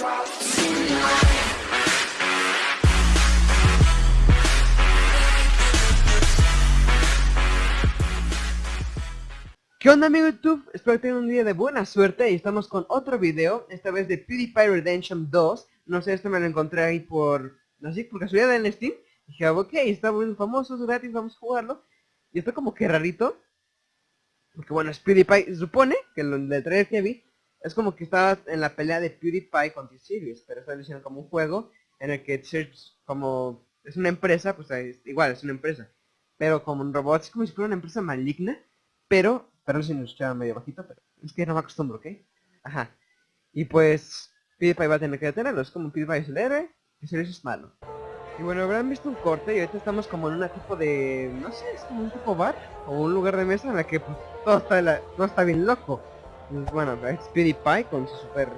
¿Qué onda amigo YouTube? Espero que tengan un día de buena suerte y estamos con otro video, esta vez de PewDiePie Redemption 2 No sé, este me lo encontré ahí por, así, por casualidad en Steam. Dije, ok, está muy famoso, es gratis, vamos a jugarlo Y está como que rarito Porque bueno, es PewDiePie, supone que lo del trailer que vi Es como que estaba en la pelea de PewDiePie con T-Series Pero está diciendo como un juego en el que T-Series como es una empresa, pues igual es una empresa Pero como un robot, es como si fuera una empresa maligna Pero Perdón si nos escuchaba medio bajito, pero es que no me acostumbro, ¿ok? Ajá. Y pues, PewDiePie va a tener que detenerlo. Es como PewDiePie es el héroe y Serious es malo. Y bueno, habrán visto un corte y ahorita estamos como en un tipo de... No sé, es como un tipo bar o un lugar de mesa en la que pues, todo, está la, todo está bien loco. Bueno, es PewDiePie con su super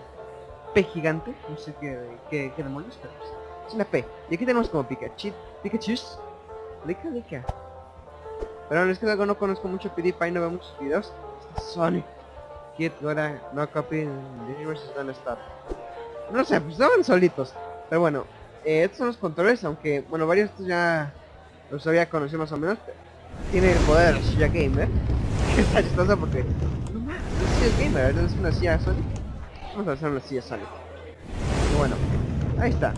P gigante. No sé qué, qué, demonios, pero pues, es una P. Y aquí tenemos como Pikachu. Pikachu. Lika, Lika. Pero es que luego no conozco mucho PewDiePie, no veo muchos videos. Sonic. Kid, ahora no copy, the universe is gonna stop. No sé, pues estaban solitos. Pero bueno, eh, estos son los controles, aunque, bueno, varios de estos ya los había conocido más o menos. Tiene el poder de silla gamer. Está chistoso porque... Es gamer, es una silla Sonic. Vamos a hacer una silla Sonic. Bueno, ahí está.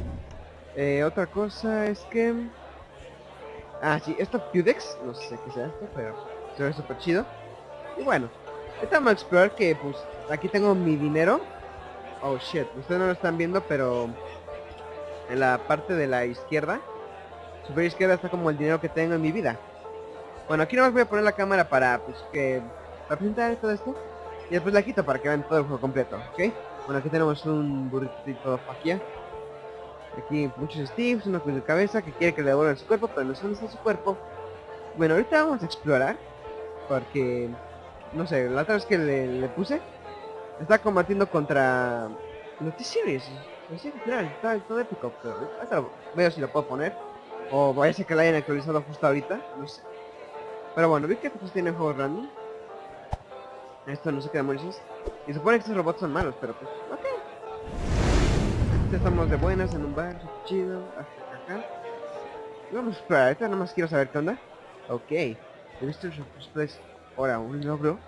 Eh, otra cosa es que... Ah, sí, esto Pudex, no sé qué sea esto, pero se ve súper chido. Y bueno, vamos a explorar que pues aquí tengo mi dinero. Oh shit, ustedes no lo están viendo, pero en la parte de la izquierda, superior izquierda está como el dinero que tengo en mi vida. Bueno, aquí nomás voy a poner la cámara para pues que para presentar todo esto. Y después la quito para que vean todo el juego completo, ¿ok? Bueno, aquí tenemos un burrito faquia Aquí muchos Steves, una cruz de cabeza que quiere que le devuelvan su cuerpo, pero no son su cuerpo. Bueno, ahorita vamos a explorar. Porque, no sé, la otra vez que le, puse, está combatiendo contra los T-Series. Sí, claro, está todo épico, pero ahorita veo si lo puedo poner. O vaya a ser que la hayan actualizado justo ahorita, no sé. Pero bueno, vi que pues tiene juegos random. Esto no sé qué demonios Y supone que estos robots son malos, pero pues, ok estamos de buenas en un bar, chido, acá, vamos a esperar, ahorita nomás quiero saber qué onda. Ok, he visto el ahora un logro.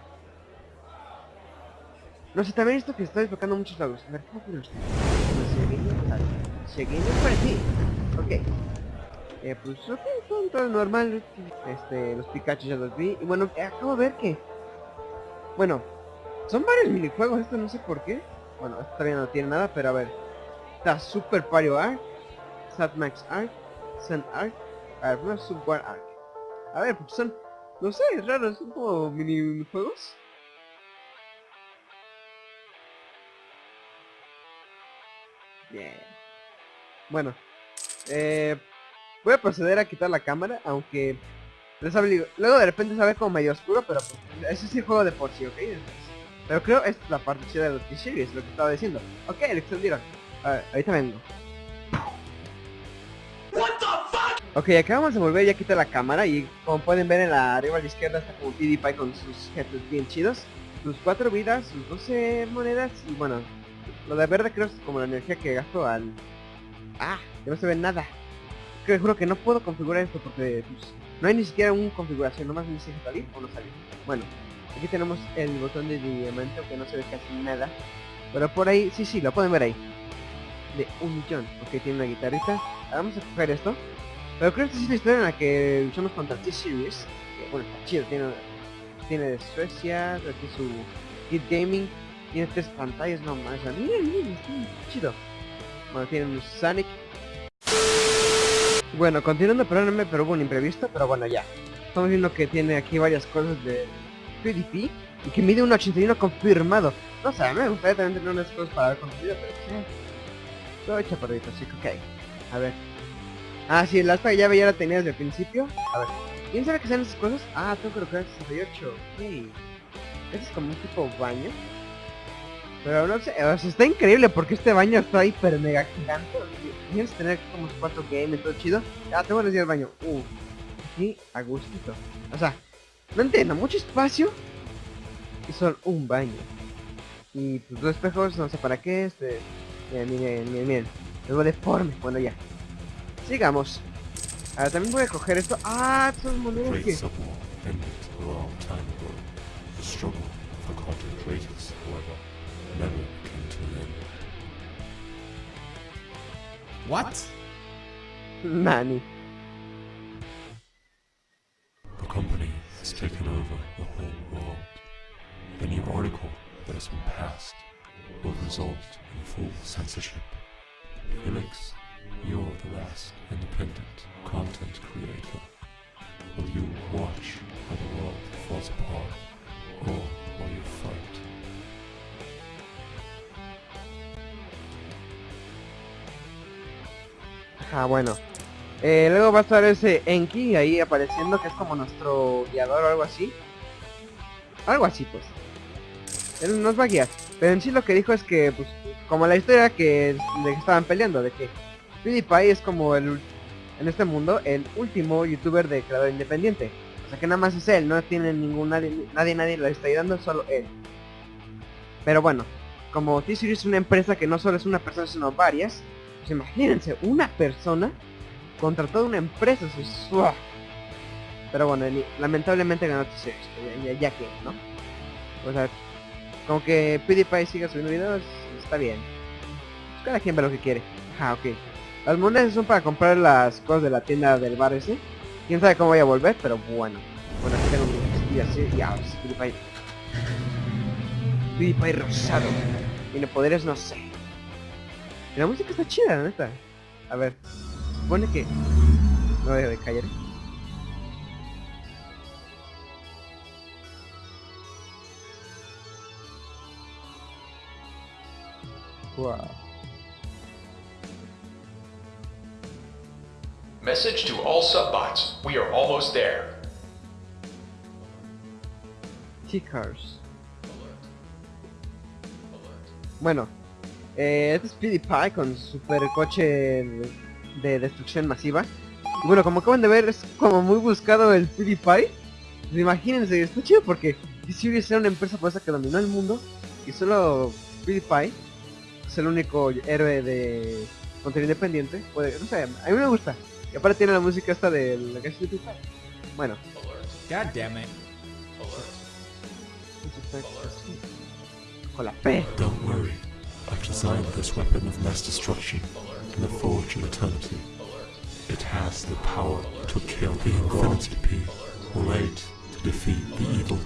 No sé, también esto que estoy enfocando muchos logros. A ver, ¿cómo puedo usted? Seguimos por aquí. Ok. Eh, pues ok, todo, todo normal. Este, los Pikachu ya los vi. Y bueno, acabo de ver que... Bueno, son varios minijuegos, esto no sé por qué. Bueno, esto todavía no tiene nada, pero a ver. Está Super Mario Arc, Max Arc, Sun Arc, a ver, Super Arc. A ver, porque son, no sé, es raro, son como minijuegos. Bien. Bueno, eh, voy a proceder a quitar la cámara, aunque luego de repente se ve como medio oscuro, pero pues, ese es el juego de por sí, ¿ok? Pero creo esta es la parte chida de los T-Series, lo que estaba diciendo. Ok, lo extendieron. A ahorita vengo. Ok, acabamos de volver, ya quita la cámara y como pueden ver en la arriba a la izquierda está como PewDiePie con sus jefes bien chidos. Sus cuatro vidas, sus 12 monedas y bueno, lo de verde creo es como la energía que gasto al... Ah, que no se ve nada. Creo, juro que no puedo configurar esto porque pues, no hay ni siquiera una configuración, nomás me dice salir o no salir. Bueno, aquí tenemos el botón de diamante que no se ve casi nada. Pero por ahí, sí, sí, lo pueden ver ahí de un millón. Ok, tiene una guitarrita. vamos a coger esto. Pero creo que es la historia en la que luchamos contra T-Series. Bueno, está chido. Tiene, tiene de Suecia, aquí su Kid Gaming. Tiene tres pantallas nomás. Miren, miren, está chido. Bueno, tiene un Sonic. Bueno, continuando, perdónenme, pero hubo un imprevisto. Pero bueno, ya. Estamos viendo que tiene aquí varias cosas de PvP. Y que mide un 81 confirmado. No sé, me gustaría también tener unas cosas para ver confirmado, pero sí. Todo chaparrito, así que ok. A ver. Ah, sí, el aspa llave ya la tenía desde el principio. A ver. ¿Quién sabe qué son esas cosas? Ah, tengo que colocar 68. Ok. Este es como un tipo baño. Pero no sé, o sea, está increíble porque este baño está hiper mega gigante. Tienes que tener como cuatro games, todo chido. Ah, tengo que decir el baño. Uh, aquí a gustito. O sea, no entiendo, mucho espacio y son un baño. Y pues dos espejos, no sé para qué, este Miren, miren, miren, miren. Luego deforme. Bueno, ya. Sigamos. Ahora también voy a coger esto. Ah, son monedas que... What? Nani. The company has taken over the whole world. The new article that has been passed will result in full censorship. Felix, you're the last independent content creator. Will you watch how the world falls apart, Ah, bueno. Eh, luego va a estar ese Enki ahí apareciendo, que es como nuestro guiador o algo así. Algo así, pues. Él nos va a guiar. Pero en sí lo que dijo es que, pues, como la historia que de que estaban peleando, de que PewDiePie es como el, en este mundo, el último youtuber de creador independiente. O sea que nada más es él, no tiene ningún nadie, nadie, nadie le está ayudando, solo él. Pero bueno, como T-Series es una empresa que no solo es una persona, sino varias, pues imagínense, una persona contra toda una empresa. Pero bueno, lamentablemente ganó T-Series, pues, ya, ya que, ¿no? O sea, como que PewDiePie siga subiendo videos, está bien. Pues cada quien ve lo que quiere. Ah, ok. Las monedas son para comprar las cosas de la tienda del bar ese. Quién sabe cómo voy a volver, pero bueno. Bueno, aquí tengo mi así. Ya, ahora sí, PewDiePie. PewDiePie rosado. Tiene poderes, no sé. La música está chida, la neta. A ver. Supone que... No dejo de callar. Wow. Message to all subbots. We are almost there. T-Cars. Bueno, eh, este es PewDiePie con su super coche de, de destrucción masiva. Y bueno, como acaban de ver, es como muy buscado el PewDiePie. Pues imagínense, está chido porque T-Series era una empresa poderosa que dominó el mundo y solo PewDiePie es el único héroe de contenido independiente. Puede, no sé, a mí me gusta. Y aparte tiene la música esta de la que es PewDiePie. Bueno, God damn it. con la P. Don't worry, designed this weapon of mass destruction in the Forge of Eternity. It has the power to kill the Infinity P, made to defeat the evil.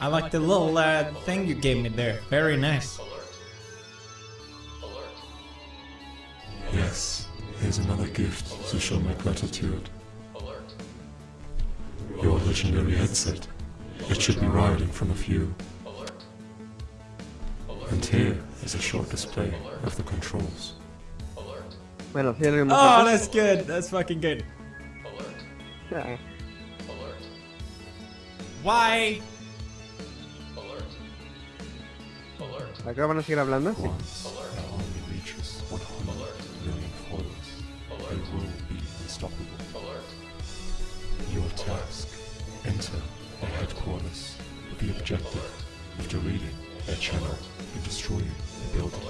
I like the little uh, thing you gave me there. Very nice. Yes, here's another gift to show my gratitude. Your legendary headset. It should be right in front of you. And here is a short display of the controls. Bueno, Oh, that's good. That's fucking good. Why? Acá van a seguir hablando. Once our army reaches 100 million followers, they will be unstoppable. Your task, enter their headquarters with the objective of deleting their channel and destroying the building.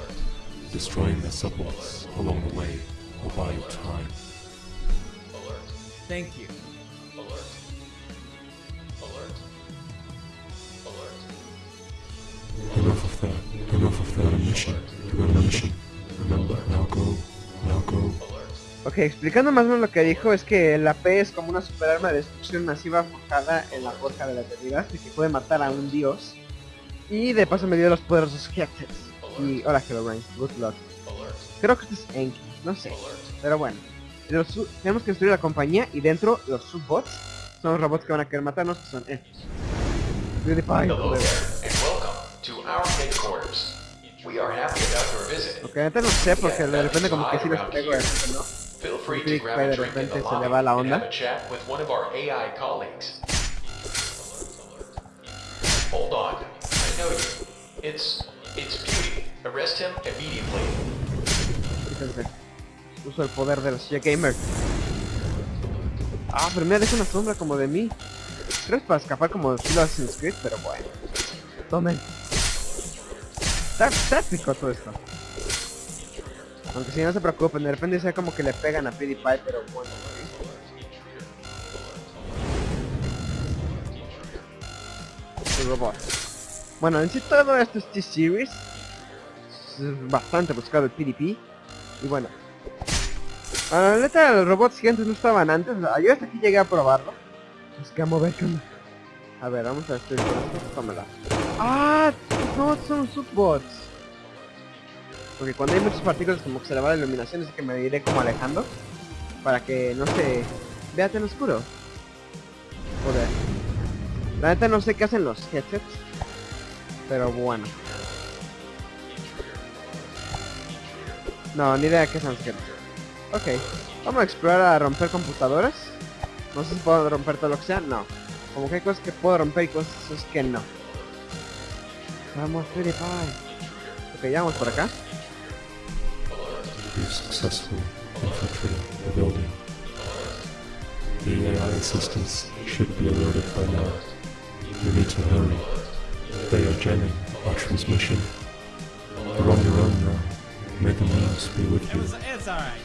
Destroying their subbots along the way will buy you time. Thank you. Enough of that. Enough of that mission. You're on a mission. Remember, now go. Now go. Ok, explicando más o menos lo que dijo es que la P es como una superarma de destrucción masiva forjada en la forja de la eternidad y que puede matar a un dios. Y de paso me dio los poderosos Hectors. Y hola Herobrine, good luck. Creo que este es Enki, no sé. Pero bueno. Los tenemos que destruir la compañía y dentro los subbots son los robots que van a querer matarnos, que son estos. Visit. Ok, ahorita no sé porque de repente como que sí les pego de repente, ¿no? Feel free to Click grab by a de repente se le va la onda. have a chat with one of our AI colleagues. Hold on, You. It's it's Beauty. Arrest him immediately. Uso el poder de los Gamer. Ah, pero mira, deja una sombra como de mí. Creo que es para escapar como estilo Assassin's Creed, pero bueno. Tomen. Está táctico todo esto. Aunque si no se preocupen, de repente sea como que le pegan a PewDiePie, pero bueno. ¿sí? Su robot. Bueno, en sí todo esto es T-Series. Es bastante buscado el PDP. Y bueno. A la neta, los robots gigantes no estaban antes. Yo hasta aquí llegué a probarlo. Es que a ver qué onda. A ver, vamos a destruir. Tómala. Ah, no, son subbots. Porque cuando hay muchas partículas como que se le va la iluminación, así que me iré como alejando. Para que no se vea tan oscuro. Joder. La neta no sé qué hacen los headsets. Pero bueno. No, ni idea qué son headsets. Ok. Vamos a explorar a romper computadoras. No sé si puedo romper todo lo que sea. No. Como que hay cosas que puedo romper y cosas que no. Vamos, PewDiePie. Ok, ya vamos por acá. They are jamming our transmission. You're on your own now. May the means be with you. it's alright.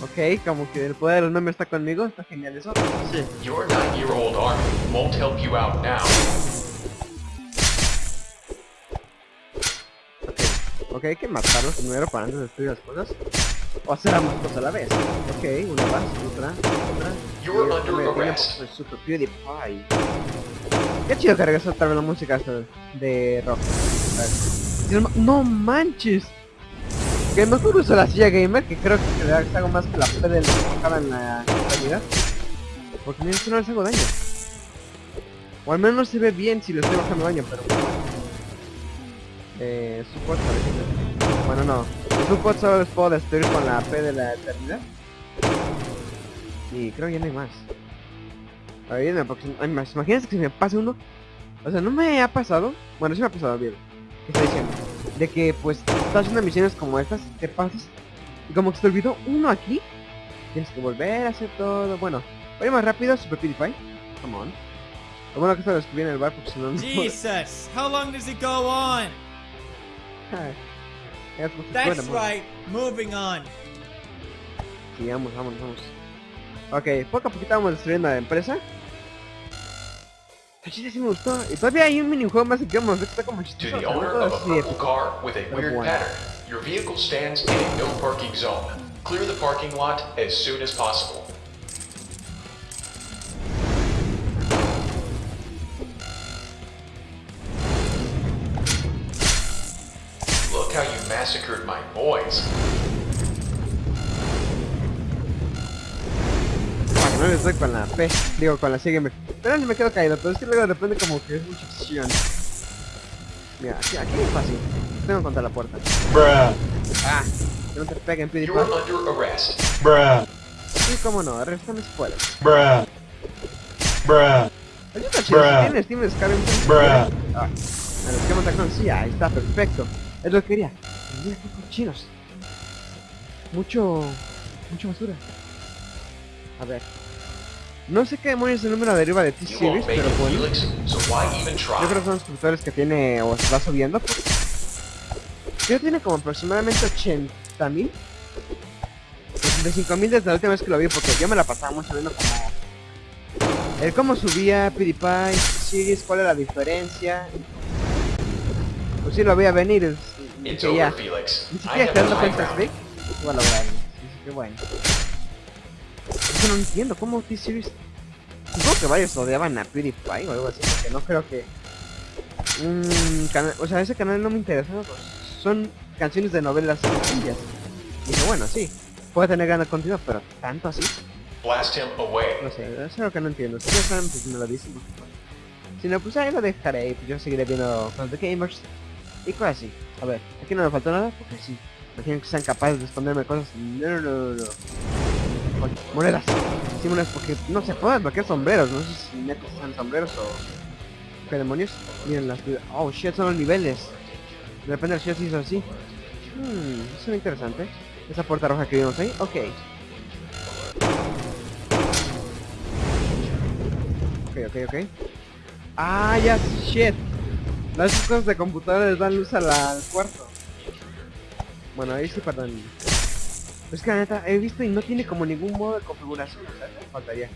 Ok, como que el poder de los memes está conmigo. Está genial eso. Sí. Your nine-year-old army won't help you out now. Ok, hay que matarlos primero para antes de destruir las cosas. O hacer ambas cosas a la vez. Ok, una más, otra, otra. You're Y under me arrest. Super PewDiePie. Qué chido que regresó otra vez la música esta de rock. A ver. Y no ma- No manches. Que mejor uso la silla gamer, que creo que le hago más que la P del enfocada en la realidad. Porque mira, esto no les hago daño. O al menos no se ve bien si le estoy bajando daño, pero... Eh, parece que- Bueno, no. El support solo les puedo destruir con la P de la eternidad. Y creo que ya no hay más. Ayúdenme, porque hay más. Imagínense que si me pase uno. O sea, no me ha pasado. Bueno, sí me ha pasado bien. ¿Qué está diciendo? De que pues estás haciendo misiones como estas, te pasas. Y como que se te olvidó uno aquí. Tienes que volver a hacer todo. Bueno, voy más rápido, Super PewDiePie. Come on. Lo bueno que esto lo escribí en el bar porque si no Jesus, how long does it go on? Ay, ya, That's bueno, bueno. right, moving on. Sí, vamos, vamos, vamos. Ok, poco a poquito vamos destruyendo la empresa. El chiste sí me gustó. Y todavía hay un minijuego más que vamos a ver que está como chistoso. To the owner of a así purple car with a weird bueno. pattern, your vehicle stands in a no parking zone. Clear the parking lot as soon as possible. Massacred my boys. Para que no les doy con la P, digo con la sígueme. Pero ni me quedo caído, pero es que luego depende como que es mucha acción. Mira, aquí, aquí es fácil. Tengo contra la puerta. Ah, que no te peguen, You're PewDiePie. under arrest. Sí, cómo no, arrestame si puedes. Chido, si tienes Steam Skyrim. Ah, el esquema está con sí, ahí está, perfecto. Es lo que quería. Mira qué cochinos. Mucho... Mucha basura. A ver. No sé qué demonios es el número de arriba de T-Series, pero bueno. Yo creo que son los suscriptores que tiene o se va subiendo. Ya tiene como aproximadamente 80 mil. 85 mil desde la última vez que lo vi porque yo me la pasaba mucho viendo como... El cómo subía PewDiePie, Series, cuál era la diferencia. Pues sí lo veía venir, It's dije ya. over, Felix. Ni siquiera have te dando the high cuenta, ground. ¿sí? Igual lograron. Dice que bueno. Eso no entiendo, ¿cómo T-Series? Supongo que varios odiaban a PewDiePie o algo así, porque no creo que... Un canal, o sea, ese canal no me interesa, pues, son canciones de novelas sencillas. Dije, bueno, sí, puede tener gran contenido, pero tanto así, Blast him away. no sé, eso es lo que no entiendo. Si ya saben, pues me lo dicen. Si no, pues ahí lo dejaré y pues yo seguiré viendo cosas de gamers y cosas así. A ver, aquí no me faltó nada porque sí. Imaginen que sean capaces de esconderme cosas. No, no, no, no. monedas. Sí, monedas porque no se pueden bloquear sombreros. No sé si neta sean sombreros o... ¿Qué demonios? Miren las... Oh, shit, son los niveles. De repente el shit se hizo así. Hmm, eso es interesante. Esa puerta roja que vimos ahí. Ok. ok, ok. Ah, ya, shit. Las cosas de computadora les dan luz al cuarto. Bueno, ahí sí, perdón. Es que la neta, he visto y no tiene como ningún modo de configuración. O sea, me faltaría.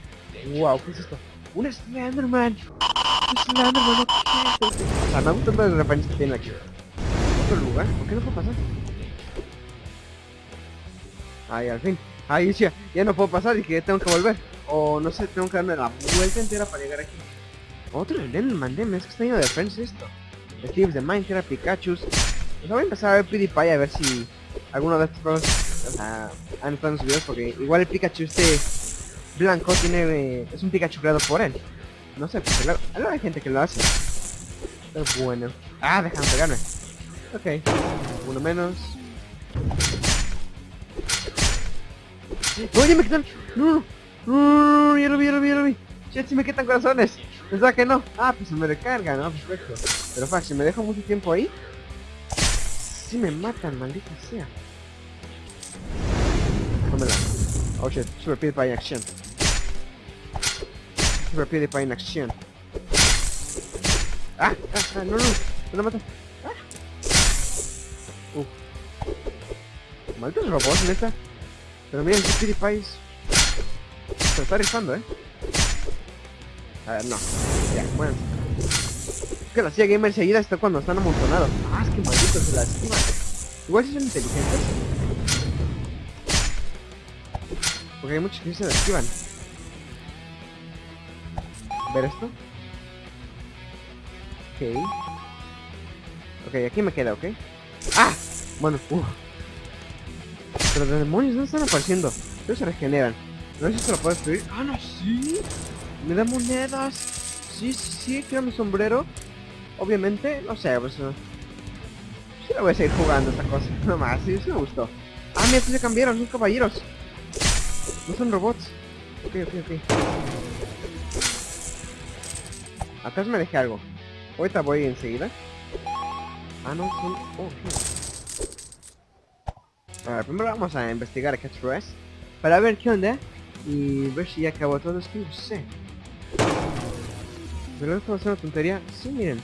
Wow, ¿qué es esto? Un Slenderman. Un Slenderman, ¿qué es esto? O sea, me gustan las referencias que tiene aquí. Otro lugar, ¿por qué no puedo pasar? Ay, al fin. Ahí sí, ya no puedo pasar y que tengo que volver. O no sé, tengo que darme la vuelta entera para llegar aquí. Otro Slenderman, es que está lleno de friends esto. Steve's de Minecraft, Pikachu. Pues voy a empezar a ver PewDiePie a ver si alguno de estos juegos o sea, han estado en sus videos porque igual el Pikachu este blanco tiene eh, es un Pikachu creado por él. No sé, porque luego, luego hay gente que lo hace. Pero bueno. Ah, dejan pegarme. Ok. Uno menos. Oye, me quitan. No, no, ya lo vi, ya lo vi, ya lo vi. Shit, si me quitan corazones. Pensaba que no. Ah, pues se me recarga, ¿no? Perfecto. Pero fuck, si me dejo mucho tiempo ahí. Si me matan, maldita sea. Tómela. Oh shit, Super PewDiePie en acción. Super PewDiePie en acción. Ah, ah, ah, no, no, no lo mata. Ah. Uh. Malditos robots, neta. Pero miren, PewDiePie. Se está rifando, eh. A ver, no. Ya, bueno. Es que la CIA Gamer seguida está cuando están amontonados. Ah, es que malditos se la esquivan. Igual si son inteligentes. Porque hay muchos que se la esquivan. ¿Ver esto? Ok. Ok, aquí me queda, ¿ok? ¡Ah! Bueno, uh. Pero los demonios no están apareciendo. Ellos se regeneran. No sé si se lo puedo destruir. ¡Ah, no! ¡Sí! ¡Me da monedas! Sí, sí, sí, quiero mi sombrero. Obviamente, no sé, pues... uh, Sí la voy a seguir jugando esta cosa. No más, sí, sí me gustó. Ah, mira, se cambiaron, son caballeros. No son robots. Ok, ok, ok. Acá me dejé algo. Ahorita voy enseguida. Ah, no, son... Oh, ok. A ver, primero vamos a investigar a Catchphrase. Para ver qué onda. Y ver si ya acabó todo. Es que no sé. ¿Pero a ser una tontería? Sí, miren.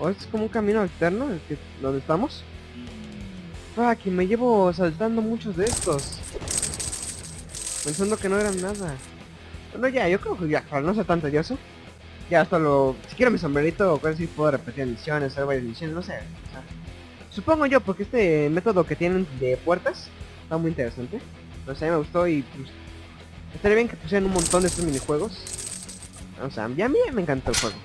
¿O es como un camino alterno el que, donde estamos? Ah, que me llevo saltando muchos de estos. Pensando que no eran nada. Bueno, ya, yo creo que ya, para no ser tan tedioso. Ya hasta lo... Si quiero mi sombrerito o cosas puedo repetir misiones, hacer varias misiones, no sé. o sea, supongo yo, porque este método que tienen de puertas está muy interesante. No sé, me gustó y pues... Estaría bien que pusieran un montón de estos minijuegos. O sea, ya a mí me encantó el juego.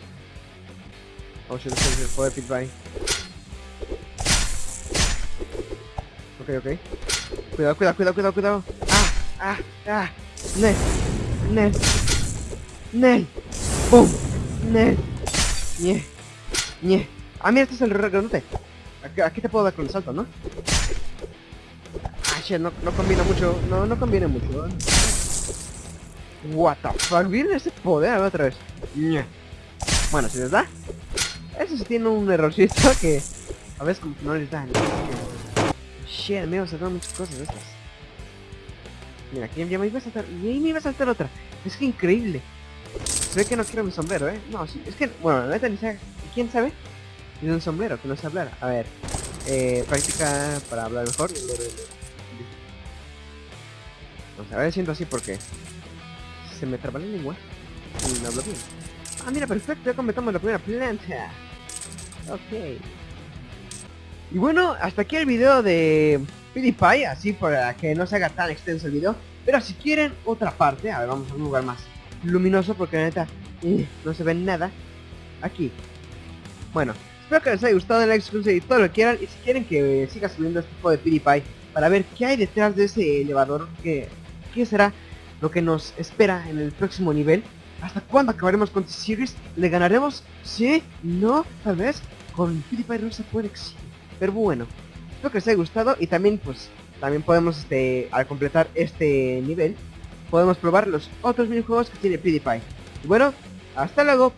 Oh shit, el juego de Pitbull. Ok, ok. Cuidado, cuidado, cuidado, cuidado, cuidado. Ah, ah, ah. Nel. Nel. Nel. Boom. Nel. Ñe. Ñe. Ah, mira, este es el grandote. Aquí, aquí te puedo dar con el salto, ¿no? Ah, shit, no, no combina mucho. No, no conviene mucho. ¿eh? What the fuck, miren ese poder a ver, otra vez. Bueno, si les da. Eso sí tiene un errorcito que a veces como que no les da. ¿no? Shit, me iba a saltar muchas cosas de estas. Mira, aquí ya me iba a saltar. Y ahí me iba a saltar otra. Es que increíble. Se ve que no quiero mi sombrero, ¿eh? No, sí, es que, bueno, la neta ni sabe. ¿Quién sabe? Tiene un sombrero que no sé hablar. A ver, eh, práctica para hablar mejor. Vamos a ver, siento así porque se me traba la lengua y no hablo bien. Ah, mira, perfecto, ya completamos la primera planta. Ok. Y bueno, hasta aquí el video de PewDiePie, así para que no se haga tan extenso el video. Pero si quieren otra parte, a ver, vamos a un lugar más luminoso porque la neta eh, no se ve nada. Aquí. Bueno, espero que les haya gustado el like, y todo lo que quieran. Y si quieren que siga subiendo este tipo de PewDiePie para ver qué hay detrás de ese elevador, que qué será lo que nos espera en el próximo nivel. ¿Hasta cuándo acabaremos con T-Series? ¿Le ganaremos? ¿Sí? ¿No? Tal vez. Con PewDiePie no se puede exigir. Pero bueno, espero que les haya gustado y también pues también podemos este al completar este nivel podemos probar los otros minijuegos que tiene PewDiePie. Y bueno, hasta luego.